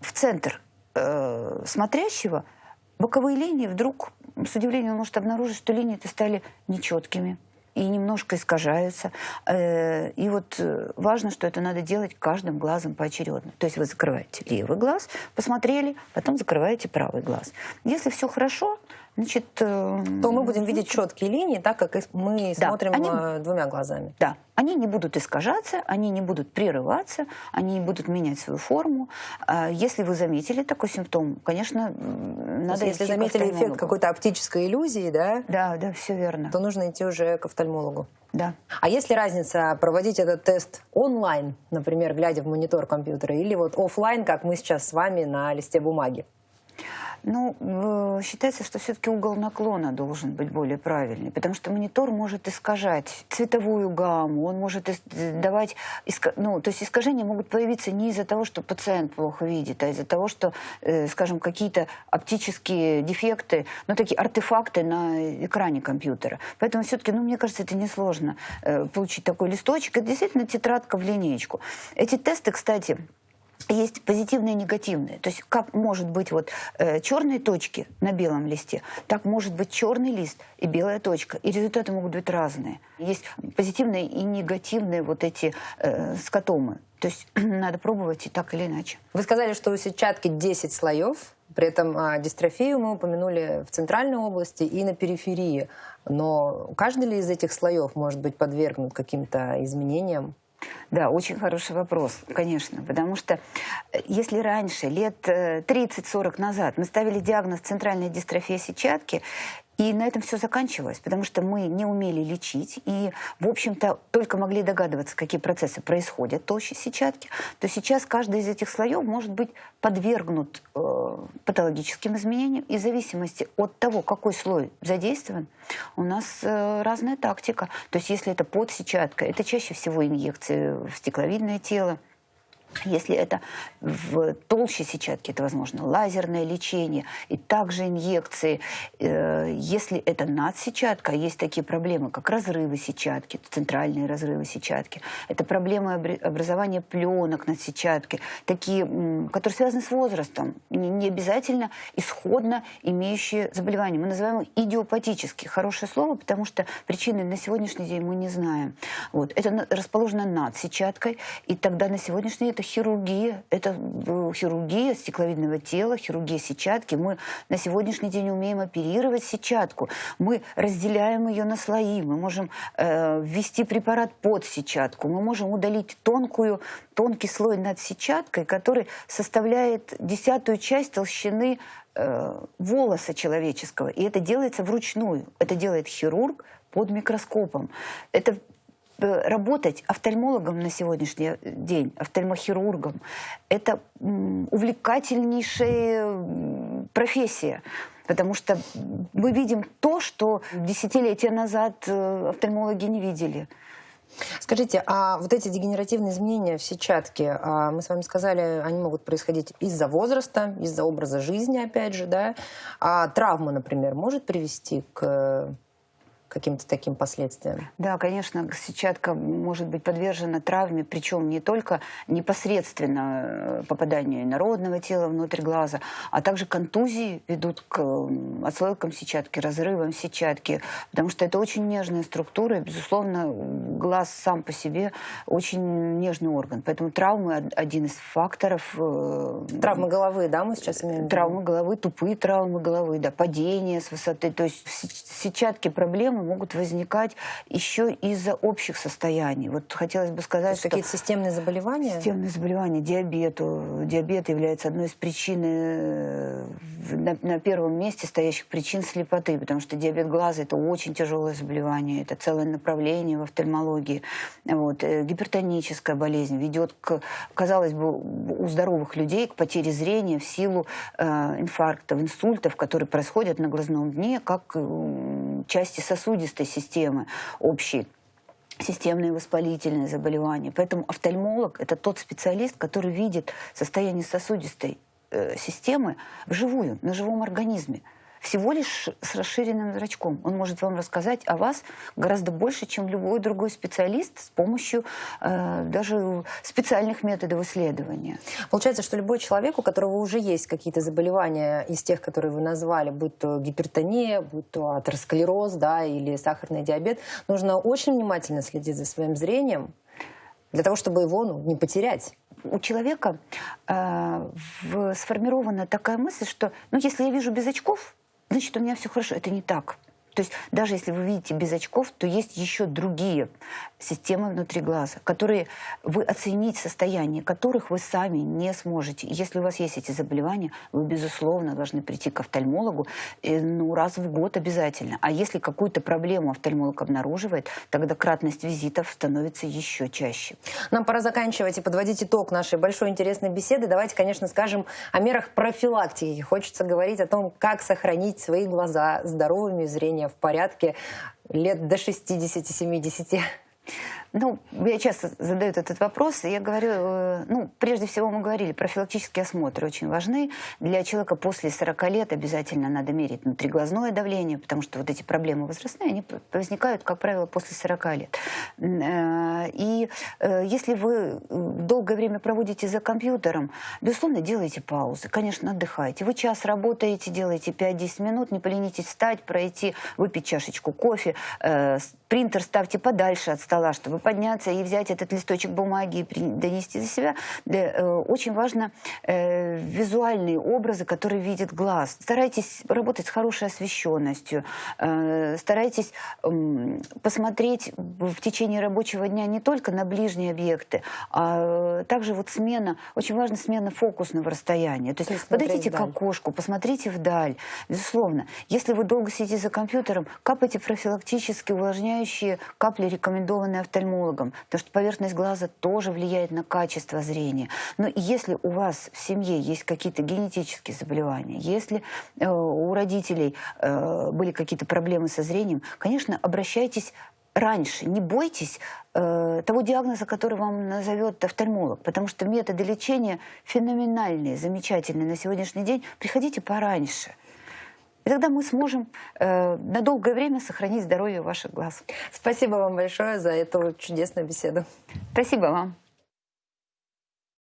в центр э, смотрящего боковые линии вдруг, с удивлением, может обнаружить, что линии-то стали нечеткими и немножко искажаются. Э, и вот э, важно, что это надо делать каждым глазом поочередно. То есть вы закрываете левый глаз, посмотрели, потом закрываете правый глаз. Если все хорошо, значит... Э, То мы будем видеть четкие линии, так как мы да, смотрим они, двумя глазами. Да, они не будут искажаться, они не будут прерываться, они не будут менять свою форму. А если вы заметили такой симптом, конечно, надо Если заметили эффект какой-то оптической иллюзии, да? Да, да, все верно. То нужно идти уже к офтальмологу. Да. А есть ли разница проводить этот тест онлайн, например, глядя в монитор компьютера, или вот офлайн, как мы сейчас с вами на листе бумаги? Ну, считается, что все-таки угол наклона должен быть более правильный, потому что монитор может искажать цветовую гамму, он может давать... Ну, то есть искажения могут появиться не из-за того, что пациент плохо видит, а из-за того, что, э, скажем, какие-то оптические дефекты, ну, такие артефакты на экране компьютера. Поэтому все-таки, ну, мне кажется, это несложно э, получить такой листочек. Это действительно тетрадка в линейку. Эти тесты, кстати, есть позитивные и негативные. То есть как может быть вот э, черные точки на белом листе, так может быть черный лист и белая точка. И результаты могут быть разные. Есть позитивные и негативные вот эти э, скотомы. То есть надо пробовать и так или иначе. Вы сказали, что у сетчатки 10 слоев. При этом а, дистрофию мы упомянули в центральной области и на периферии. Но каждый ли из этих слоев может быть подвергнут каким-то изменениям? Да, очень хороший вопрос, конечно, потому что э, если раньше, лет 30-40 э, назад, мы ставили диагноз центральная дистрофия сетчатки, и на этом все заканчивалось, потому что мы не умели лечить и, в общем-то, только могли догадываться, какие процессы происходят толще сетчатки, то сейчас каждый из этих слоев может быть подвергнут э, патологическим изменениям. И в зависимости от того, какой слой задействован, у нас э, разная тактика. То есть если это подсетчатка, это чаще всего инъекции в стекловидное тело, если это в толще сетчатки, это, возможно, лазерное лечение и также инъекции. Э, если это надсетчатка, есть такие проблемы, как разрывы сетчатки, центральные разрывы сетчатки. Это проблемы образования пленок на сетчатке, такие, которые связаны с возрастом, не обязательно исходно имеющие заболевания. Мы называем их идиопатические. Хорошее слово, потому что причины на сегодняшний день мы не знаем. Вот. Это расположено над сетчаткой, и тогда на сегодняшний день это хирургия. Это э, хирургия стекловидного тела, хирургия сетчатки. Мы на сегодняшний день умеем оперировать сетчатку. Мы разделяем ее на слои. Мы можем э, ввести препарат под сетчатку. Мы можем удалить тонкую, тонкий слой над сетчаткой, который составляет десятую часть толщины э, волоса человеческого. И это делается вручную. Это делает хирург под микроскопом. Это работать офтальмологом на сегодняшний день, офтальмохирургом, это увлекательнейшая профессия. Потому что мы видим то, что десятилетия назад э, офтальмологи не видели. Скажите, а вот эти дегенеративные изменения в сетчатке, а, мы с вами сказали, они могут происходить из-за возраста, из-за образа жизни, опять же, да? А травма, например, может привести к каким-то таким последствиям? Да, конечно, сетчатка может быть подвержена травме, причем не только непосредственно э, попаданию инородного тела внутрь глаза, а также контузии ведут к отслойкам сетчатки, разрывам сетчатки, потому что это очень нежная структура, и, безусловно, глаз сам по себе очень нежный орган. Поэтому травмы один из факторов. Э, травмы головы, да, мы сейчас имеем? Травмы головы, тупые травмы головы, да, падение с высоты. То есть в сетчатке проблемы могут возникать еще из-за общих состояний. Вот хотелось бы сказать, что... Какие-то системные заболевания? Системные заболевания, диабет. Диабет является одной из причин, э, на, на первом месте стоящих причин слепоты, потому что диабет глаза – это очень тяжелое заболевание, это целое направление в офтальмологии. Вот. Э, гипертоническая болезнь ведет, к, казалось бы, у здоровых людей к потере зрения в силу э, инфарктов, инсультов, которые происходят на глазном дне, как э, части сосудов сосудистой системы общей системные воспалительные заболевания. Поэтому офтальмолог – это тот специалист, который видит состояние сосудистой э, системы вживую, на живом организме. Всего лишь с расширенным зрачком. Он может вам рассказать о вас гораздо больше, чем любой другой специалист с помощью э, даже специальных методов исследования. Получается, что любой человек, у которого уже есть какие-то заболевания из тех, которые вы назвали, будь то гипертония, будь то атеросклероз да, или сахарный диабет, нужно очень внимательно следить за своим зрением, для того, чтобы его ну, не потерять у человека э, в, сформирована такая мысль, что ну, если я вижу без очков, значит, у меня все хорошо. Это не так. То есть даже если вы видите без очков, то есть еще другие системы внутри глаза, которые вы оценить состояние, которых вы сами не сможете. Если у вас есть эти заболевания, вы, безусловно, должны прийти к офтальмологу э, ну, раз в год обязательно. А если какую-то проблему офтальмолог обнаруживает, тогда кратность визитов становится еще чаще. Нам пора заканчивать и подводить итог нашей большой интересной беседы. Давайте, конечно, скажем о мерах профилактики. Хочется говорить о том, как сохранить свои глаза здоровыми, зрение в порядке лет до 60-70? Ну, я часто задаю этот вопрос, я говорю, э, ну, прежде всего мы говорили, профилактические осмотры очень важны. Для человека после 40 лет обязательно надо мерить внутриглазное давление, потому что вот эти проблемы возрастные, они возникают, как правило, после 40 лет. Э, и э, если вы долгое время проводите за компьютером, безусловно, делайте паузы, конечно, отдыхайте. Вы час работаете, делаете 5-10 минут, не поленитесь встать, пройти, выпить чашечку кофе, принтер ставьте подальше от стола, чтобы подняться и взять этот листочек бумаги и донести за себя. Для, э, очень важно э, визуальные образы, которые видит глаз. Старайтесь работать с хорошей освещенностью, э, старайтесь посмотреть в течение рабочего дня не только на ближние объекты, а также вот смена, очень важна смена фокусного расстояния. То есть, То есть подойдите к окошку, посмотрите вдаль. Безусловно, если вы долго сидите за компьютером, капайте профилактически увлажняющие капли, рекомендованные офтальмологом, потому что поверхность глаза тоже влияет на качество зрения. Но если у вас в семье есть какие-то генетические заболевания, если э, у родителей э, были какие-то проблемы со зрением, конечно, обращайтесь раньше. Не бойтесь э, того диагноза, который вам назовет офтальмолог, потому что методы лечения феноменальные, замечательные на сегодняшний день. Приходите пораньше. И тогда мы сможем э, на долгое время сохранить здоровье ваших глаз. Спасибо вам большое за эту чудесную беседу. Спасибо вам.